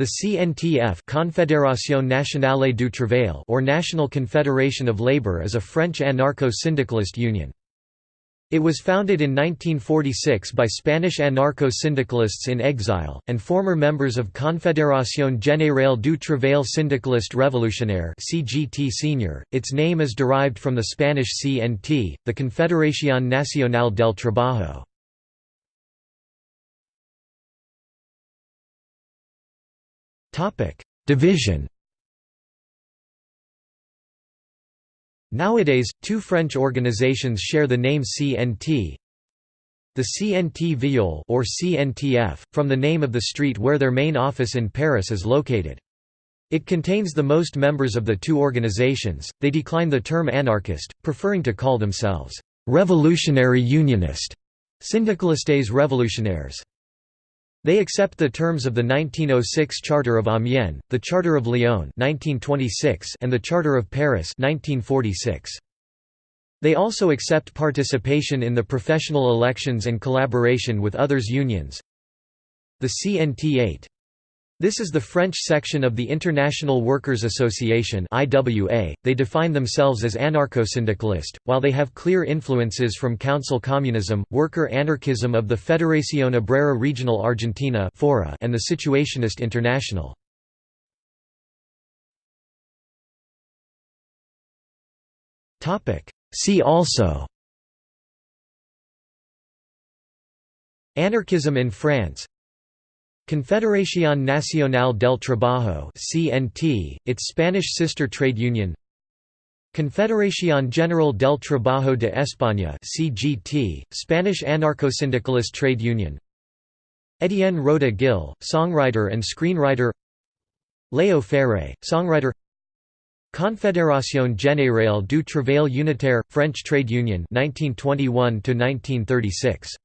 The CNTF Confédération Nationale du Travail or National Confederation of Labour is a French anarcho-syndicalist union. It was founded in 1946 by Spanish anarcho-syndicalists in exile, and former members of Confédération Générale du Travail Syndicaliste Révolutionnaire CGT Senior. .Its name is derived from the Spanish CNT, the Confederación Nacional del Trabajo. Division Nowadays, two French organizations share the name CNT. The CNT Vignoles or CNTF, from the name of the street where their main office in Paris is located. It contains the most members of the two organizations. They decline the term anarchist, preferring to call themselves revolutionary unionist, syndicalistes révolutionnaires. They accept the terms of the 1906 Charter of Amiens, the Charter of Lyon 1926 and the Charter of Paris 1946. They also accept participation in the professional elections and collaboration with others unions. The CNT-AIT this is the French section of the International Workers' Association IWA. They define themselves as anarcho-syndicalist, while they have clear influences from council communism, worker anarchism of the Federación Obrera Regional Argentina (FORA) and the Situationist International. Topic: See also Anarchism in France Confederación Nacional del Trabajo (CNT), its Spanish sister trade union. Confederación General del Trabajo de España (CGT), Spanish anarcho-syndicalist trade union. Etienne Roda Gil, songwriter and screenwriter. Léo Ferré, songwriter. Confédération Générale du Travail Unitaire, French trade union 1921 1936